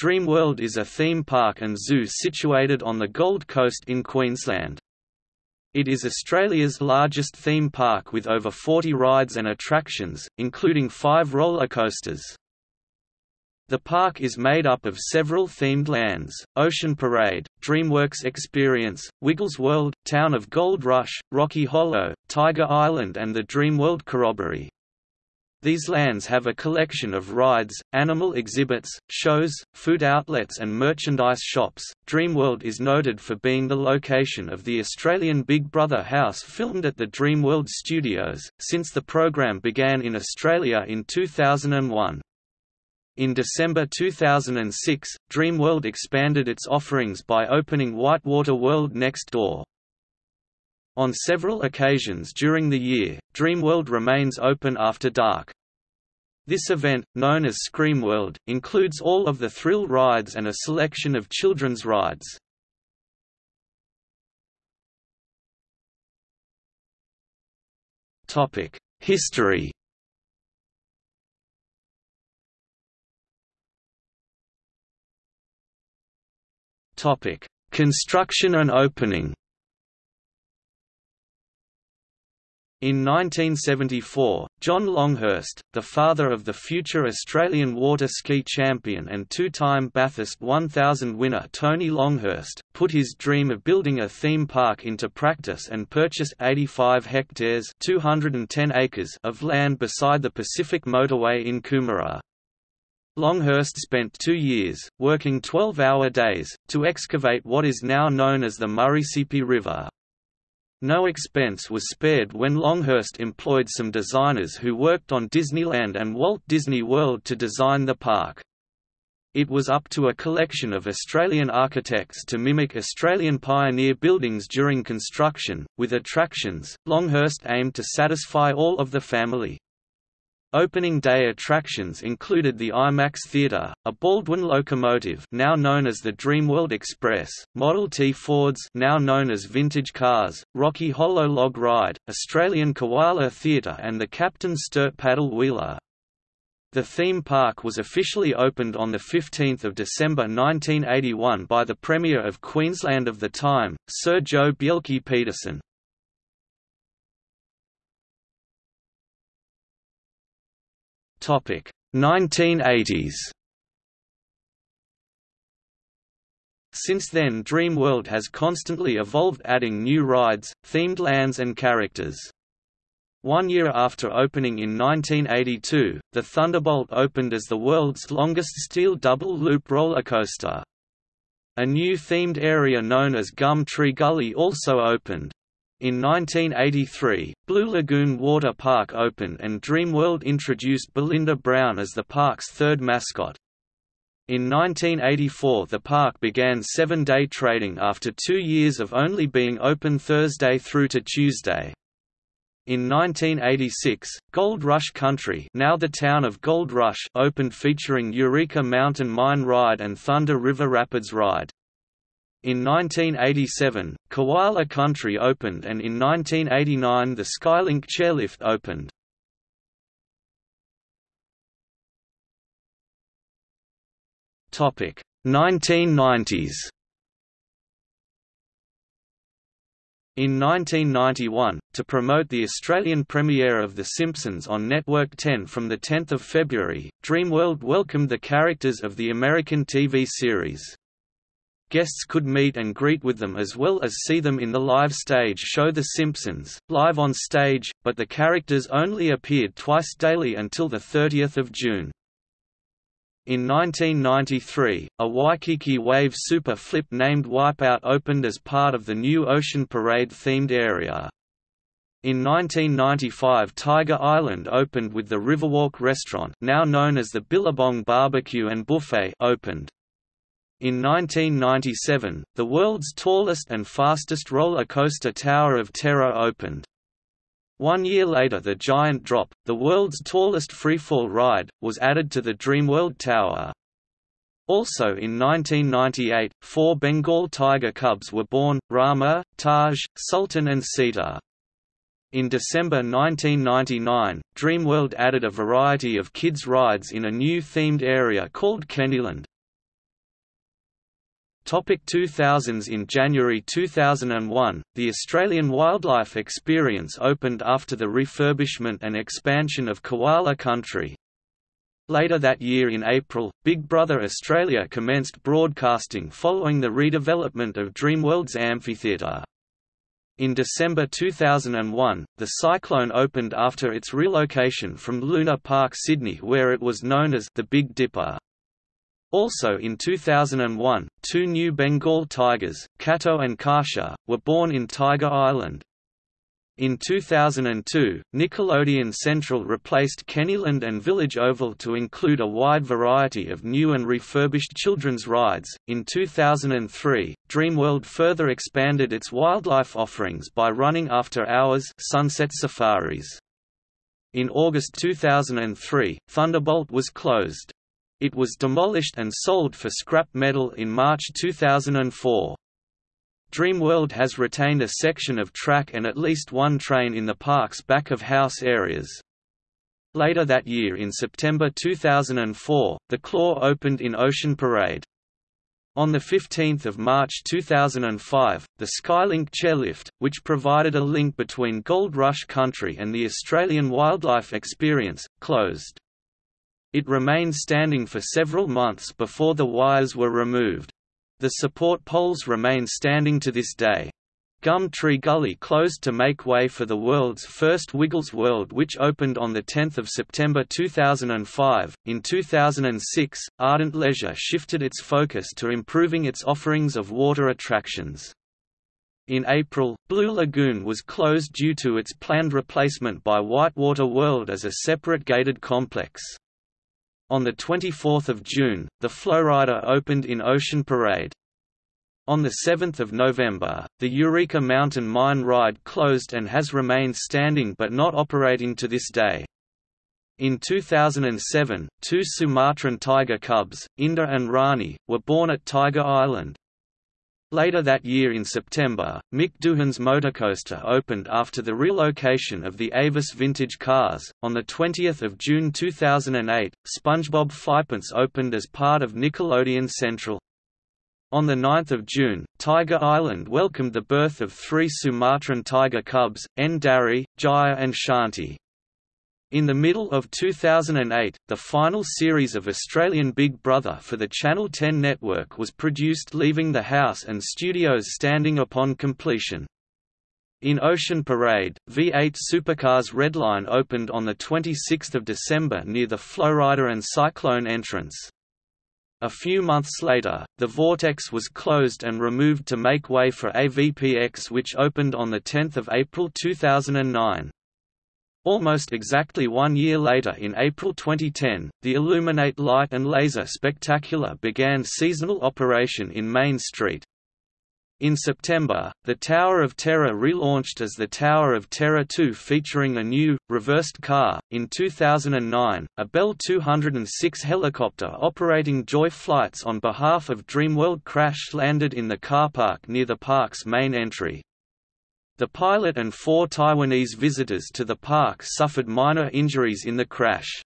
Dreamworld is a theme park and zoo situated on the Gold Coast in Queensland. It is Australia's largest theme park with over 40 rides and attractions, including five roller coasters. The park is made up of several themed lands, Ocean Parade, DreamWorks Experience, Wiggles World, Town of Gold Rush, Rocky Hollow, Tiger Island and the Dreamworld Corroboree. These lands have a collection of rides, animal exhibits, shows, food outlets and merchandise shops. Dreamworld is noted for being the location of the Australian Big Brother house filmed at the Dreamworld Studios, since the program began in Australia in 2001. In December 2006, Dreamworld expanded its offerings by opening Whitewater World next door. On several occasions during the year, Dreamworld remains open after dark. This event, known as Screamworld, includes all of the thrill rides and a selection of children's rides. History Construction and opening. In 1974, John Longhurst, the father of the future Australian water ski champion and two-time Bathurst 1000 winner Tony Longhurst, put his dream of building a theme park into practice and purchased 85 hectares 210 acres of land beside the Pacific Motorway in Coomera. Longhurst spent two years, working 12-hour days, to excavate what is now known as the Murrissippi River. No expense was spared when Longhurst employed some designers who worked on Disneyland and Walt Disney World to design the park. It was up to a collection of Australian architects to mimic Australian pioneer buildings during construction. With attractions, Longhurst aimed to satisfy all of the family. Opening day attractions included the IMAX Theatre, a Baldwin locomotive now known as the Dreamworld Express, Model T Fords now known as Vintage Cars, Rocky Hollow Log Ride, Australian Koala Theatre and the Captain Sturt Paddle Wheeler. The theme park was officially opened on 15 December 1981 by the Premier of Queensland of the time, Sir Joh Bjelke-Petersen. Topic 1980s. Since then Dreamworld has constantly evolved adding new rides, themed lands and characters. One year after opening in 1982, the Thunderbolt opened as the world's longest steel double-loop roller coaster. A new themed area known as Gum Tree Gully also opened. In 1983, Blue Lagoon Water Park opened and Dreamworld introduced Belinda Brown as the park's third mascot. In 1984 the park began seven-day trading after two years of only being open Thursday through to Tuesday. In 1986, Gold Rush Country now the town of Gold Rush opened featuring Eureka Mountain Mine Ride and Thunder River Rapids Ride. In 1987, Koala Country opened and in 1989 the Skylink chairlift opened. Topic 1990s. In 1991, to promote the Australian premiere of The Simpsons on Network 10 from 10 February, Dreamworld welcomed the characters of the American TV series. Guests could meet and greet with them as well as see them in the live stage show The Simpsons, live on stage, but the characters only appeared twice daily until 30 June. In 1993, a Waikiki Wave Super Flip named Wipeout opened as part of the new Ocean Parade themed area. In 1995 Tiger Island opened with the Riverwalk restaurant now known as the Billabong Barbecue and Buffet opened. In 1997, the world's tallest and fastest roller coaster Tower of Terror opened. One year later the Giant Drop, the world's tallest freefall ride, was added to the Dreamworld Tower. Also in 1998, four Bengal tiger cubs were born, Rama, Taj, Sultan and Sita. In December 1999, Dreamworld added a variety of kids' rides in a new themed area called Candyland. Topic 2000s In January 2001, the Australian Wildlife Experience opened after the refurbishment and expansion of Koala Country. Later that year in April, Big Brother Australia commenced broadcasting following the redevelopment of Dreamworld's amphitheatre. In December 2001, the Cyclone opened after its relocation from Luna Park Sydney where it was known as the Big Dipper. Also in 2001, two new Bengal tigers, Kato and Kasha, were born in Tiger Island. In 2002, Nickelodeon Central replaced Kennyland and Village Oval to include a wide variety of new and refurbished children's rides. In 2003, Dreamworld further expanded its wildlife offerings by running after hours sunset safaris. In August 2003, Thunderbolt was closed. It was demolished and sold for scrap metal in March 2004. Dreamworld has retained a section of track and at least one train in the park's back-of-house areas. Later that year in September 2004, The Claw opened in Ocean Parade. On 15 March 2005, the Skylink chairlift, which provided a link between Gold Rush Country and the Australian Wildlife Experience, closed. It remained standing for several months before the wires were removed. The support poles remain standing to this day. Gum Tree Gully closed to make way for the world's first Wiggles World which opened on 10 September 2005. In 2006, Ardent Leisure shifted its focus to improving its offerings of water attractions. In April, Blue Lagoon was closed due to its planned replacement by Whitewater World as a separate gated complex. On 24 June, the Flowrider opened in Ocean Parade. On 7 November, the Eureka Mountain Mine Ride closed and has remained standing but not operating to this day. In 2007, two Sumatran tiger cubs, Inda and Rani, were born at Tiger Island. Later that year in September, Mick Doohan's Motorcoaster opened after the relocation of the Avis vintage cars. On the 20th of June 2008, SpongeBob SquarePants opened as part of Nickelodeon Central. On 9 June, Tiger Island welcomed the birth of three Sumatran tiger cubs, N'Dari, Jaya and Shanti. In the middle of 2008, the final series of Australian Big Brother for the Channel 10 network was produced leaving the house and studios standing upon completion. In Ocean Parade, V8 Supercars Redline opened on 26 December near the Flowrider and Cyclone entrance. A few months later, the Vortex was closed and removed to make way for AVPX which opened on 10 April 2009. Almost exactly one year later in April 2010, the Illuminate Light and Laser Spectacular began seasonal operation in Main Street. In September, the Tower of Terror relaunched as the Tower of Terror 2 featuring a new, reversed car. In 2009, a Bell 206 helicopter operating Joy flights on behalf of Dreamworld crash landed in the car park near the park's main entry. The pilot and four Taiwanese visitors to the park suffered minor injuries in the crash.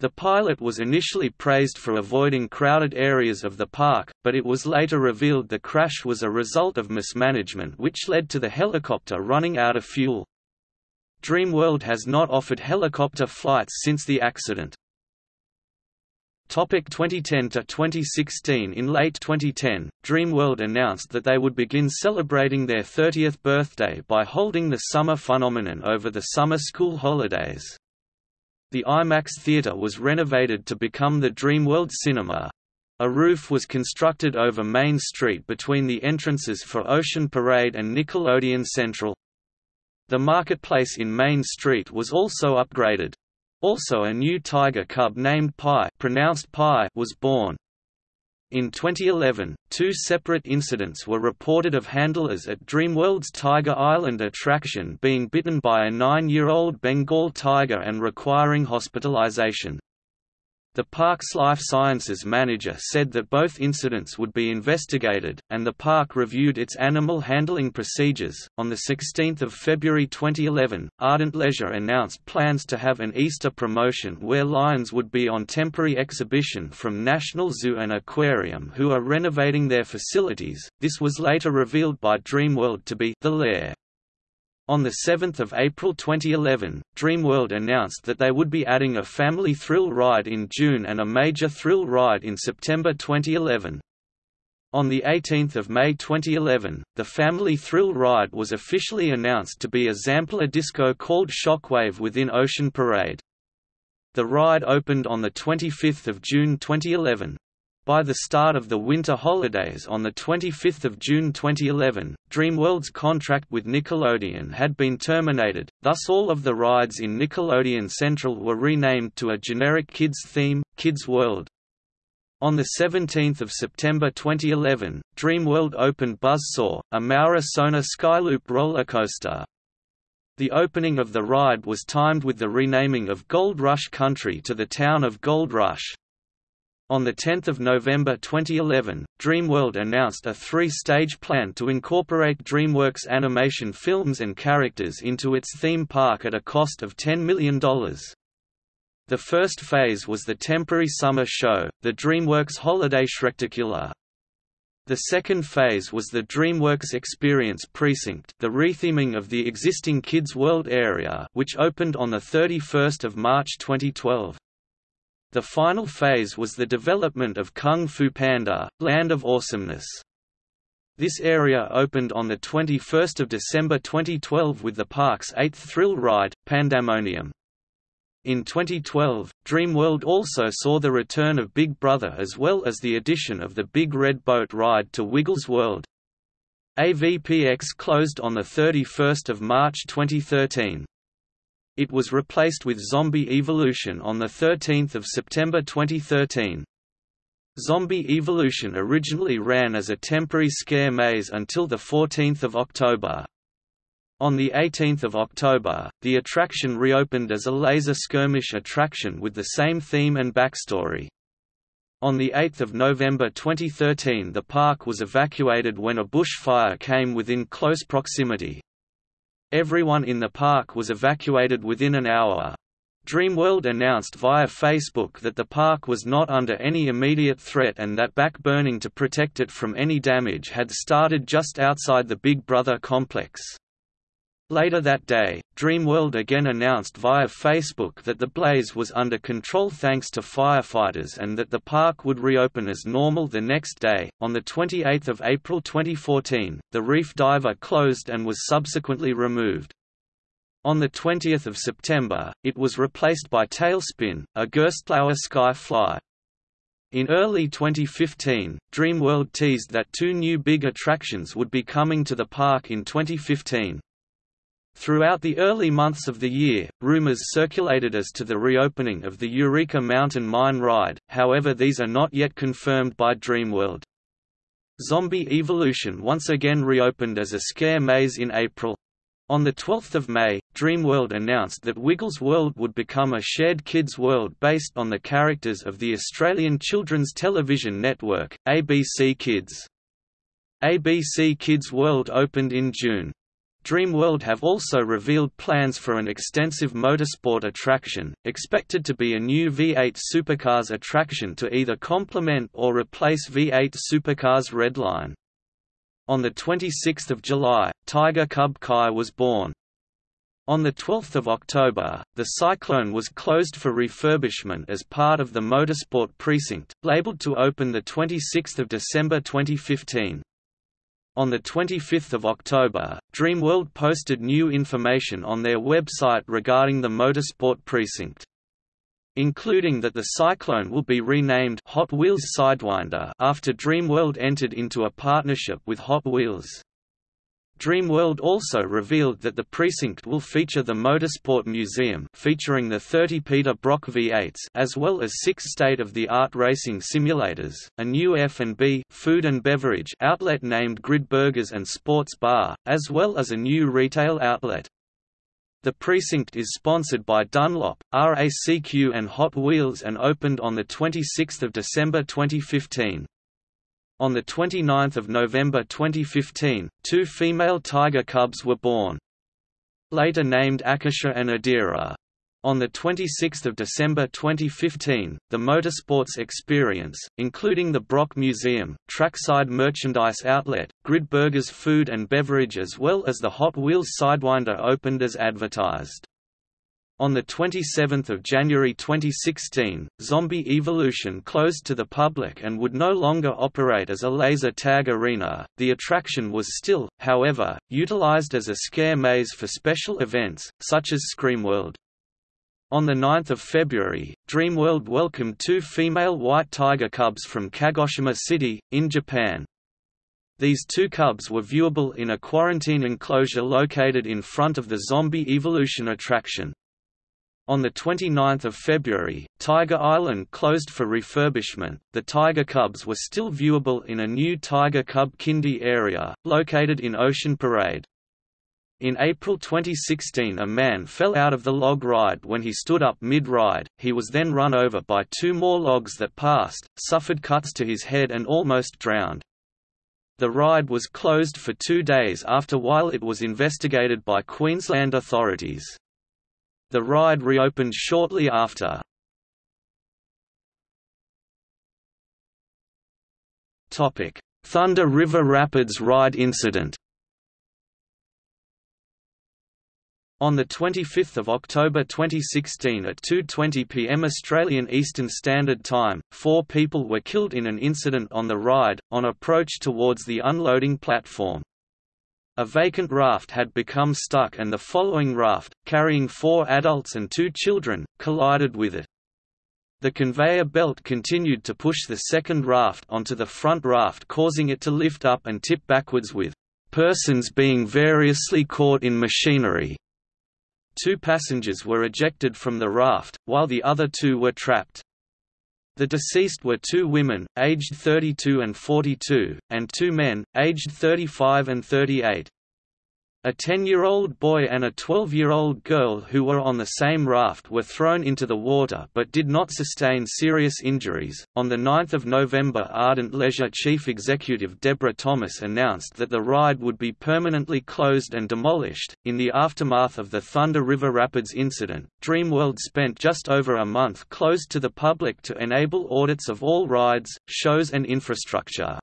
The pilot was initially praised for avoiding crowded areas of the park, but it was later revealed the crash was a result of mismanagement which led to the helicopter running out of fuel. Dreamworld has not offered helicopter flights since the accident. Topic 2010 to 2016 In late 2010, Dreamworld announced that they would begin celebrating their 30th birthday by holding the summer phenomenon over the summer school holidays. The IMAX theater was renovated to become the Dreamworld Cinema. A roof was constructed over Main Street between the entrances for Ocean Parade and Nickelodeon Central. The marketplace in Main Street was also upgraded. Also a new tiger cub named Pi, pronounced Pi was born. In 2011, two separate incidents were reported of handlers at Dreamworld's Tiger Island attraction being bitten by a nine-year-old Bengal tiger and requiring hospitalization. The park's life sciences manager said that both incidents would be investigated, and the park reviewed its animal handling procedures. On 16 February 2011, Ardent Leisure announced plans to have an Easter promotion where lions would be on temporary exhibition from National Zoo and Aquarium, who are renovating their facilities. This was later revealed by Dreamworld to be The Lair. On 7 April 2011, Dreamworld announced that they would be adding a family thrill ride in June and a major thrill ride in September 2011. On 18 May 2011, the family thrill ride was officially announced to be a Zamperla disco called Shockwave within Ocean Parade. The ride opened on 25 June 2011. By the start of the winter holidays on 25 June 2011, Dreamworld's contract with Nickelodeon had been terminated, thus all of the rides in Nickelodeon Central were renamed to a generic kids theme, Kids World. On 17 September 2011, Dreamworld opened Buzzsaw, a Maurer Söhne Skyloop roller coaster. The opening of the ride was timed with the renaming of Gold Rush Country to the town of Gold Rush. On 10 November 2011, Dreamworld announced a three-stage plan to incorporate DreamWorks animation films and characters into its theme park at a cost of $10 million. The first phase was the temporary summer show, the DreamWorks Holiday Shrektacular. The second phase was the DreamWorks Experience Precinct the retheming of the existing Kids World area which opened on 31 March 2012. The final phase was the development of Kung Fu Panda, Land of Awesomeness. This area opened on 21 December 2012 with the park's eighth thrill ride, Pandemonium. In 2012, Dreamworld also saw the return of Big Brother as well as the addition of the Big Red Boat ride to Wiggles World. AVPX closed on 31 March 2013. It was replaced with Zombie Evolution on 13 September 2013. Zombie Evolution originally ran as a temporary scare maze until 14 October. On 18 October, the attraction reopened as a laser skirmish attraction with the same theme and backstory. On 8 November 2013 the park was evacuated when a bushfire came within close proximity. Everyone in the park was evacuated within an hour. Dreamworld announced via Facebook that the park was not under any immediate threat and that backburning to protect it from any damage had started just outside the Big Brother complex. Later that day, Dreamworld again announced via Facebook that the blaze was under control thanks to firefighters and that the park would reopen as normal the next day. On the 28th of April 2014, the reef diver closed and was subsequently removed. On the 20th of September, it was replaced by Tailspin, a Gerstlauer sky fly. In early 2015, Dreamworld teased that two new big attractions would be coming to the park in 2015. Throughout the early months of the year, rumors circulated as to the reopening of the Eureka Mountain Mine ride, however these are not yet confirmed by Dreamworld. Zombie Evolution once again reopened as a scare maze in April. On 12 May, Dreamworld announced that Wiggles World would become a shared kids' world based on the characters of the Australian children's television network, ABC Kids. ABC Kids World opened in June. Dreamworld have also revealed plans for an extensive motorsport attraction, expected to be a new V8 Supercars attraction to either complement or replace V8 Supercars Redline. On 26 July, Tiger Cub Kai was born. On 12 October, the Cyclone was closed for refurbishment as part of the Motorsport Precinct, labeled to open 26 December 2015. On 25 October, Dreamworld posted new information on their website regarding the Motorsport Precinct. Including that the Cyclone will be renamed Hot Wheels Sidewinder after Dreamworld entered into a partnership with Hot Wheels. Dreamworld also revealed that the precinct will feature the Motorsport Museum featuring the 30 Peter Brock V8s as well as six state-of-the-art racing simulators, a new F&B food and beverage outlet named Grid Burgers and Sports Bar, as well as a new retail outlet. The precinct is sponsored by Dunlop, RACQ and Hot Wheels and opened on 26 December 2015. On 29 November 2015, two female tiger cubs were born. Later named Akasha and Adira. On 26 December 2015, the Motorsports Experience, including the Brock Museum, Trackside Merchandise Outlet, Grid Burgers Food and Beverage as well as the Hot Wheels Sidewinder opened as advertised. On 27 January 2016, Zombie Evolution closed to the public and would no longer operate as a laser tag arena. The attraction was still, however, utilized as a scare maze for special events, such as Screamworld. On 9 February, Dreamworld welcomed two female white tiger cubs from Kagoshima City, in Japan. These two cubs were viewable in a quarantine enclosure located in front of the Zombie Evolution attraction. On 29 February, Tiger Island closed for refurbishment. The Tiger Cubs were still viewable in a new Tiger Cub Kindy area, located in Ocean Parade. In April 2016 a man fell out of the log ride when he stood up mid-ride, he was then run over by two more logs that passed, suffered cuts to his head and almost drowned. The ride was closed for two days after while it was investigated by Queensland authorities. The ride reopened shortly after. Thunder River Rapids ride incident On 25 October 2016 at 2.20 pm Australian Eastern Standard Time, four people were killed in an incident on the ride, on approach towards the unloading platform. A vacant raft had become stuck and the following raft, carrying four adults and two children, collided with it. The conveyor belt continued to push the second raft onto the front raft causing it to lift up and tip backwards with persons being variously caught in machinery. Two passengers were ejected from the raft, while the other two were trapped. The deceased were two women, aged 32 and 42, and two men, aged 35 and 38. A 10-year-old boy and a 12-year-old girl who were on the same raft were thrown into the water but did not sustain serious injuries. On the 9th of November, Ardent Leisure chief executive Deborah Thomas announced that the ride would be permanently closed and demolished. In the aftermath of the Thunder River Rapids incident, Dreamworld spent just over a month closed to the public to enable audits of all rides, shows and infrastructure.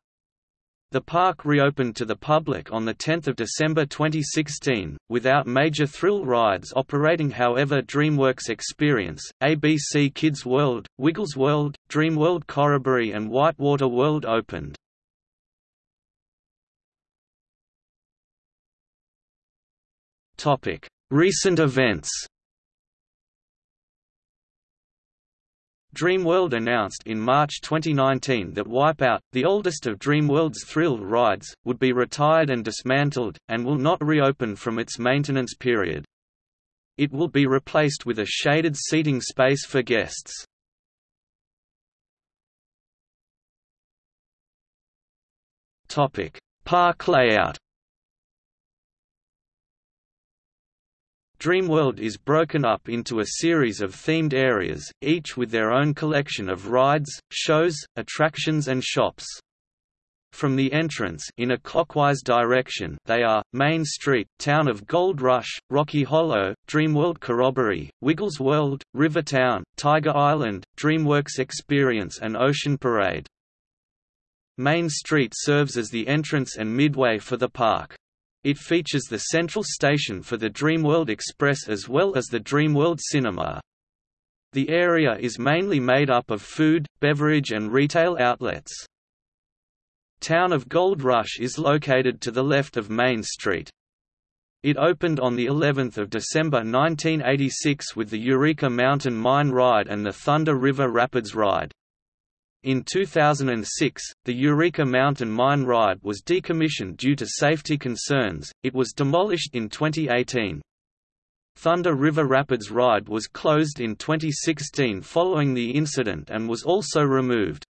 The park reopened to the public on 10 December 2016, without major thrill rides operating however DreamWorks Experience, ABC Kids World, Wiggles World, DreamWorld Corroboree and Whitewater World opened. Recent events Dreamworld announced in March 2019 that Wipeout, the oldest of Dreamworld's thrill rides, would be retired and dismantled, and will not reopen from its maintenance period. It will be replaced with a shaded seating space for guests. Park layout Dreamworld is broken up into a series of themed areas, each with their own collection of rides, shows, attractions and shops. From the entrance in a clockwise direction they are, Main Street, Town of Gold Rush, Rocky Hollow, Dreamworld Corroboree, Wiggles World, Rivertown, Tiger Island, DreamWorks Experience and Ocean Parade. Main Street serves as the entrance and midway for the park. It features the central station for the Dreamworld Express as well as the Dreamworld Cinema. The area is mainly made up of food, beverage and retail outlets. Town of Gold Rush is located to the left of Main Street. It opened on the 11th of December 1986 with the Eureka Mountain Mine Ride and the Thunder River Rapids Ride. In 2006, the Eureka Mountain Mine Ride was decommissioned due to safety concerns, it was demolished in 2018. Thunder River Rapids Ride was closed in 2016 following the incident and was also removed.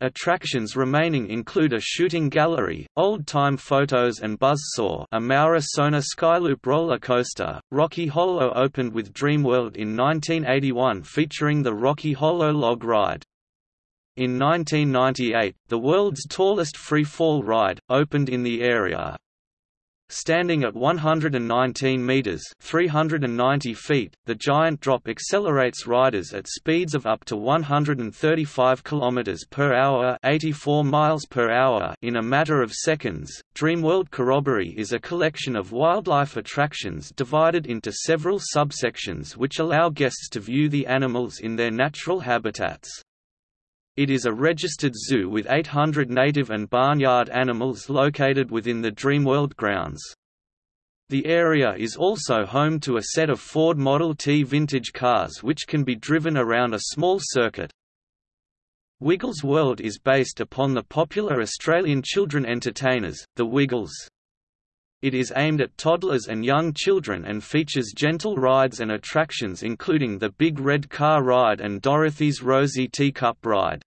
Attractions remaining include a shooting gallery, old-time photos and buzzsaw a Maurer Söhne Skyloop roller coaster. Rocky Hollow opened with Dreamworld in 1981 featuring the Rocky Hollow log ride. In 1998, the world's tallest free-fall ride, opened in the area. Standing at 119 meters (390 feet), the giant drop accelerates riders at speeds of up to 135 kilometers per hour (84 miles per hour) in a matter of seconds. Dreamworld Corroboree is a collection of wildlife attractions divided into several subsections which allow guests to view the animals in their natural habitats. It is a registered zoo with 800 native and barnyard animals located within the Dreamworld grounds. The area is also home to a set of Ford Model T vintage cars which can be driven around a small circuit. Wiggles World is based upon the popular Australian children entertainers, the Wiggles. It is aimed at toddlers and young children and features gentle rides and attractions including the Big Red Car Ride and Dorothy's Rosy Teacup Ride.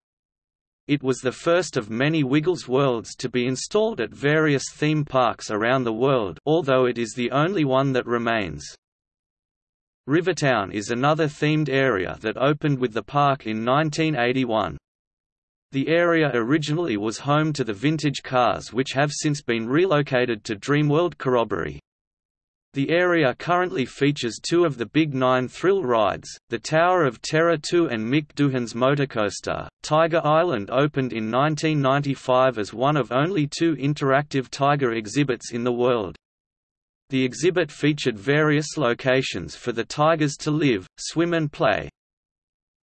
It was the first of many Wiggles Worlds to be installed at various theme parks around the world although it is the only one that remains. Rivertown is another themed area that opened with the park in 1981. The area originally was home to the vintage cars which have since been relocated to Dreamworld Corroboree. The area currently features two of the Big Nine thrill rides, the Tower of Terror 2 and Mick Doohan's Motorcoaster. Tiger Island opened in 1995 as one of only two interactive tiger exhibits in the world. The exhibit featured various locations for the tigers to live, swim and play,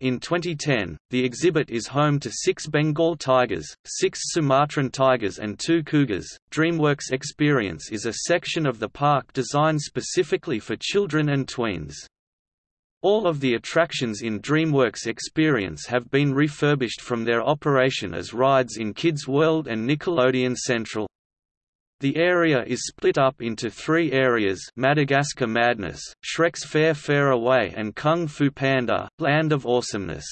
in 2010, the exhibit is home to six Bengal tigers, six Sumatran tigers, and two cougars. DreamWorks Experience is a section of the park designed specifically for children and tweens. All of the attractions in DreamWorks Experience have been refurbished from their operation as rides in Kids World and Nickelodeon Central. The area is split up into three areas Madagascar Madness, Shrek's Faire Faire Away and Kung Fu Panda, Land of Awesomeness.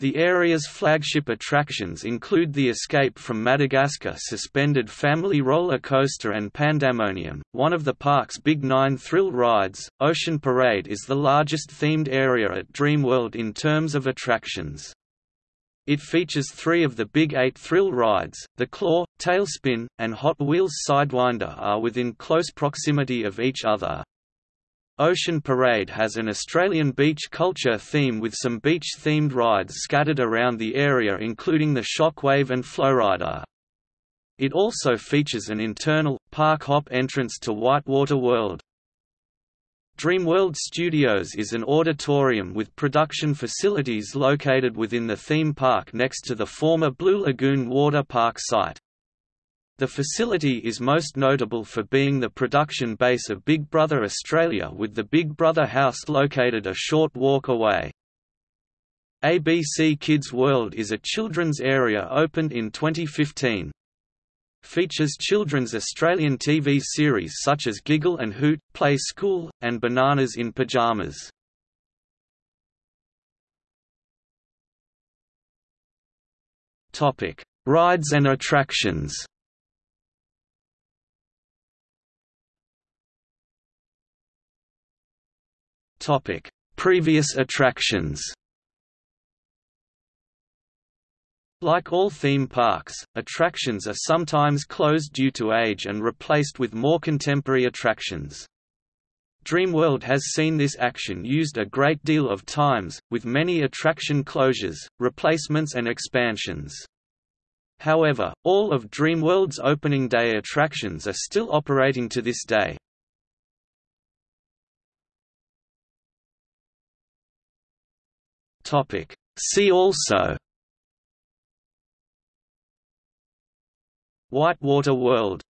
The area's flagship attractions include the Escape from Madagascar suspended family roller coaster and Pandemonium, one of the park's big nine thrill rides. Ocean Parade is the largest themed area at Dreamworld in terms of attractions. It features three of the Big Eight thrill rides, the Claw, Tailspin, and Hot Wheels Sidewinder are within close proximity of each other. Ocean Parade has an Australian beach culture theme with some beach-themed rides scattered around the area including the Shockwave and Flowrider. It also features an internal, park hop entrance to Whitewater World. Dreamworld Studios is an auditorium with production facilities located within the theme park next to the former Blue Lagoon water park site. The facility is most notable for being the production base of Big Brother Australia with the Big Brother house located a short walk away. ABC Kids World is a children's area opened in 2015 features children's Australian TV series such as Giggle and Hoot, Play School, and Bananas in Pyjamas. Rides and attractions. Previous attractions. Like all theme parks, attractions are sometimes closed due to age and replaced with more contemporary attractions. Dreamworld has seen this action used a great deal of times, with many attraction closures, replacements and expansions. However, all of Dreamworld's opening day attractions are still operating to this day. See also Whitewater World